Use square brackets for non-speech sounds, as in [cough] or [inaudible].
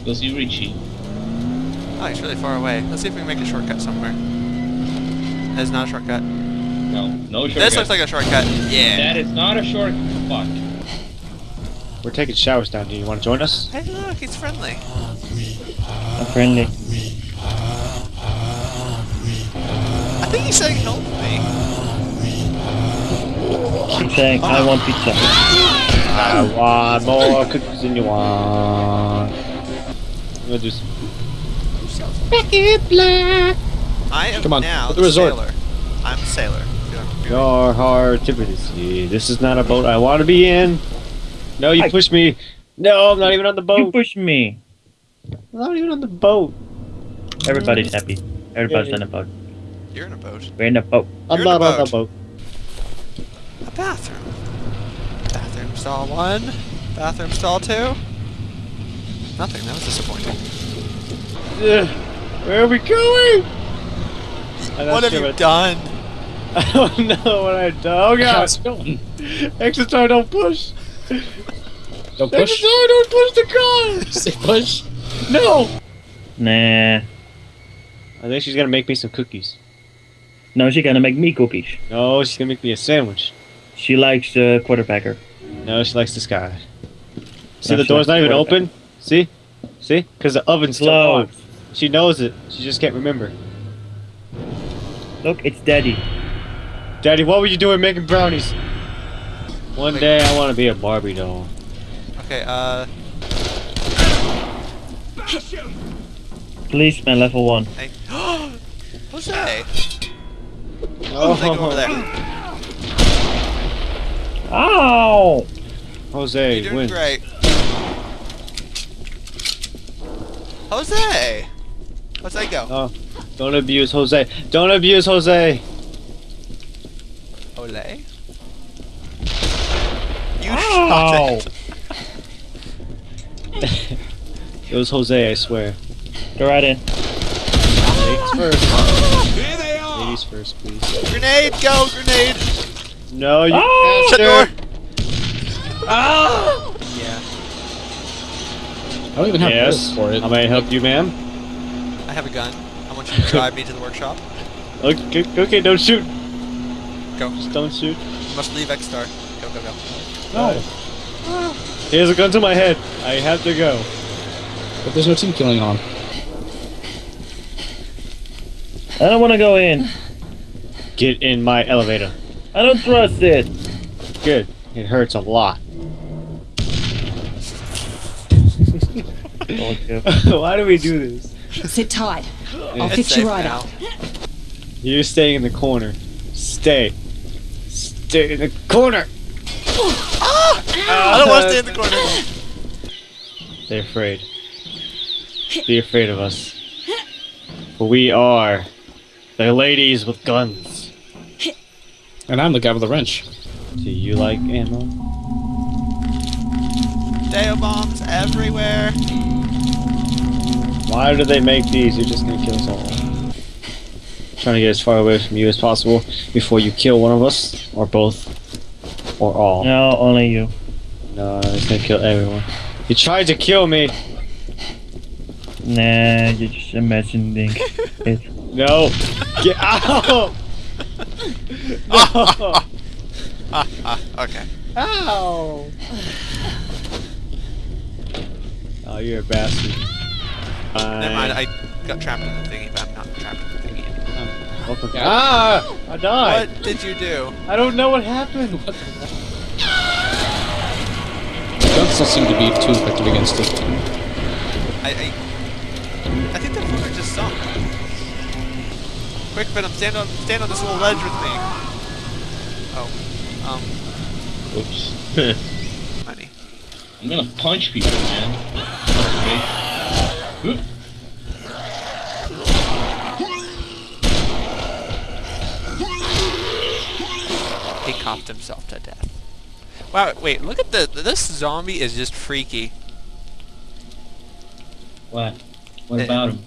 Let's go see Richie. Oh, he's really far away. Let's see if we can make a shortcut somewhere. That is not a shortcut. No, no shortcut. This looks like a shortcut. Yeah. That is not a shortcut. Fuck. We're taking showers down here. You want to join us? Hey, look, he's friendly. I'm friendly. I think he's saying help me. She's saying, I want pizza. I want more cookies than you want. I'm gonna do some. I am Come on, now the the resort. sailor. I'm a sailor. Your heart to the. This is not a boat I want to be in. No, you I- pushed me. No, I'm not even on the boat. You boat. push me. I'm not even on the boat. Everybody's happy. Everybody's Yeah, in a boat. You're in a boat. We're in a boat. I'm You're in not the on the boat. A bathroom. Bathroom stall one. Bathroom stall two. Nothing. That was disappointing. Ugh. Where are we going? What have you what- done? [laughs] I don't know what I've done. Oh god. How's it going? Exit door, don't push. Don't Exit push. door, don't push the car. [laughs] Say push. No. Nah. I think she's gonna make me some cookies. No, she's gonna make me cookies. No, she's gonna make me a sandwich. She likes uh, quarterbacker. No, she likes this guy. See, No, the door's not even open. See? See? Because the oven's still on. She knows it. She just can't remember. Look, it's daddy. Daddy, what were you doing making brownies? One Wait. day I want to be a Barbie doll. Okay, uh, Please, man, level one. hey. Jose! Oh, They go over there. Ow! Jose You're doing wins. great. Jose! Jose, go. Oh, don't abuse Jose. Don't abuse Jose. Ole? You Ow! shot it. [laughs] It was Jose, I swear. Go right in. Ladies first. Here they are. Ladies first, please. Grenade, go, grenade! No, you Ah! Shut bastard. door! Ah! Yeah. I don't even have Yes. bullets for it. How may I help you, ma'am? I have a gun. I want you to drive me to the workshop. Okay, okay, don't shoot. Go. Just don't shoot. You must leave X-Star. Go, go, go. No, Here's a gun to my head. I have to go. but there's no team killing on. I don't wanna go in. Get in my elevator. I don't trust it. Good. It hurts a lot. [laughs] Why do we do this? Sit tight. I'll It's fix you right now. up. You're staying in the corner. Stay. Stay in the corner. Ah! I don't want to stay in the corner. They're afraid. Be afraid of us. For we are the ladies with guns. And I'm the guy with the wrench. Do you like ammo? Deo bombs everywhere. Why do they make these? You're just gonna kill us all. Trying to get as far away from you as possible before you kill one of us, or both, or all. No, only you. No, it's gonna kill everyone. You tried to kill me. Nah, you're just imagining [laughs] it. No, get out. [laughs] no. Ah, [laughs] ah, okay. Ow. Oh, you're a bastard. Never mind, I got trapped in the thingy, but I'm not trapped in the thingy anymore. Welcome. Ah! I died. What did you do? I don't know what happened. Guns don't seem to be too effective against it. I, I, I think the floor just sunk. Quick, Venom, stand on, stand on this little ledge with me. Oh, um, Oops. [laughs] [laughs] honey. I'm gonna punch people, man. Okay. Oop. He coughed himself to death. Wow, wait, look at the, this zombie is just freaky. What? What Eh. about him?